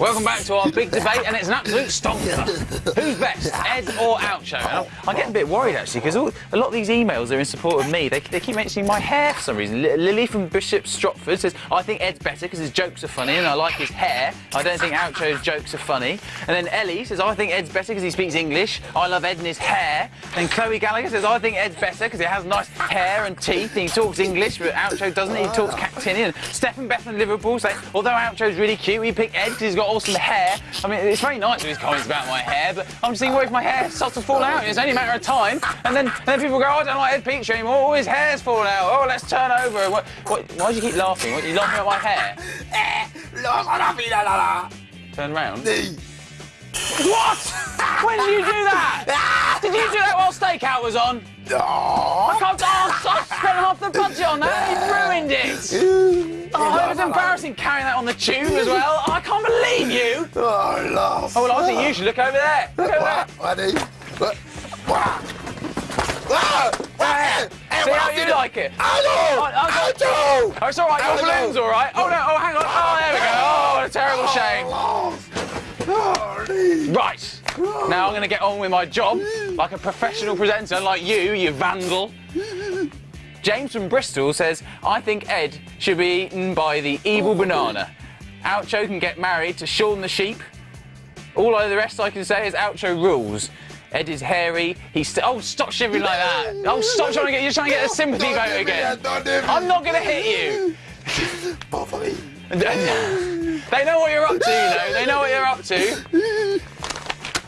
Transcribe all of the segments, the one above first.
Welcome back to our big debate, and it's an absolute stonker. Who's best, Ed or? And I'm, I get a bit worried actually because a lot of these emails are in support of me. They, they keep mentioning my hair for some reason. Li- Lily from Bishop's Stortford says I think Ed's better because his jokes are funny, and I like his hair. I don't think Oucho's jokes are funny. And then Ellie says I think Ed's better because he speaks English. I love Ed and his hair. And Chloe Gallagher says I think Ed's better because he has nice hair and teeth. And he talks English, but Oucho doesn't. He talks Cactinian. And Stephen Beth from Liverpool say although Oucho's really cute, we pick Ed because he's got awesome hair. I mean, it's very nice with his comments about my hair, but I'm just thinking, what if my hair starts to fall out? It's only a matter of time. And then, and then people go, oh, I don't like Ed Peach anymore. Oh, his hair's falling out. Oh, let's turn over. What, what, why do you keep laughing? What, are you laughing at my hair? Turn round. What? when did you do that? Did you do that while Stakeout was on? I can't. Oh, I spent half the budget on that. You ruined it. Oh, it was embarrassing carrying that on the tube as well. I can't believe you. Oh, love. Oh, well, I think you should look over there. Look over there. See how you like it. Hello! I- I- Hello! Oh, it's all right. Your balloon's all right. Oh, no. Oh, hang on. Oh, there we go. Oh, what a terrible shame. Oh, Right. Now I'm going to get on with my job like a professional presenter like you, you vandal. James from Bristol says, I think Ed should be eaten by the evil banana. Oucho can get married to Shaun the sheep. All of the rest I can say is Oucho rules. Ed is hairy. He's oh, stop shivering like that. Oh, stop trying to get. You're trying to get a sympathy Don't vote again. I'm not going to hit you. Both of me. they know what you're up to, you know. They know what you're up to.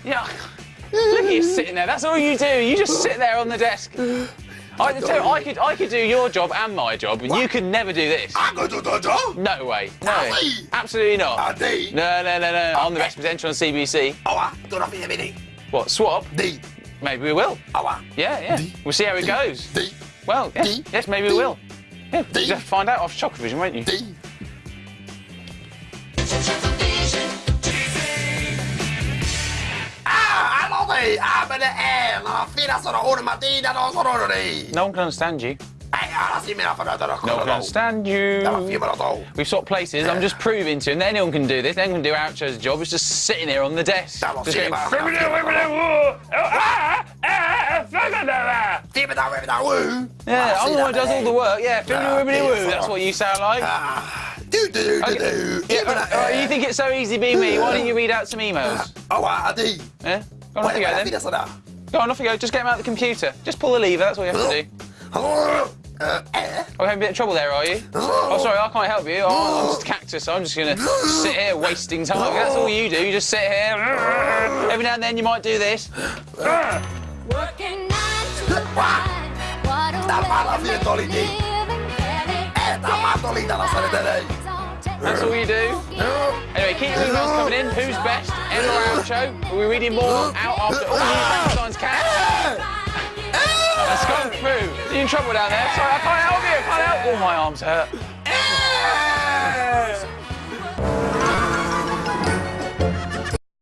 Yeah. Look at you sitting there. That's all you do. You just sit there on the desk. I, you, I could, I could do your job and my job, but you could never do this. I'm to do the job. No way. No. Ali. Absolutely not. Ali. No, no, no, no. I'm the best presenter on CBBC. Awa, do not be a minute. What? Swap? D. Maybe we will. Awa. Yeah, yeah. D. We'll see how it goes. D. Well, yes, D. yes, maybe we will. Yeah, D. you'll have to find out off Chocovision, won't you? D. Ah, allora, apre e la fila sono una mattina non sono lì. No one can understand you. Ora sì me la fanno da No one can understand you. Dalla fine me la do. We've swapped places. I'm just proving to him. that Anyone can do this. Anyone can do Oucho's job. It's just sitting here on the desk. Just going, me la Fibba da, fibba da, woo. Yeah, Ah, I'm the one who does all the work. Yeah, Ah, wibbly woo. sì, That's what you sound like. Ah, do, do, do, do, Okay. Yeah, Fibba da, all right, you think it's so easy being me? Why don't you read out some emails? Awa, D. Yeah? Go on, off you go then. Fila sarà. Go on, off you go. Just get him out of the computer. Just pull the lever. That's all you have to do. Oh, having a bit of trouble there, are you? Oh, sorry, I can't help you. Oh, I'm just a cactus. So I'm just gonna sit here wasting time. That's all you do. You just sit here. Every now and then you might do this. Working nine to five. What a Dal way mala to fine make toli a di. living, having da matto lì dalla serie lei. That's all you do. Anyway, keep your emails coming in. Who's best? Ed or Oucho? Are we reading more out after all new Frankenstein's cat? That's gone through. Are you in trouble down there? Sorry, I can't help you. I can't help. Oh, my arms hurt.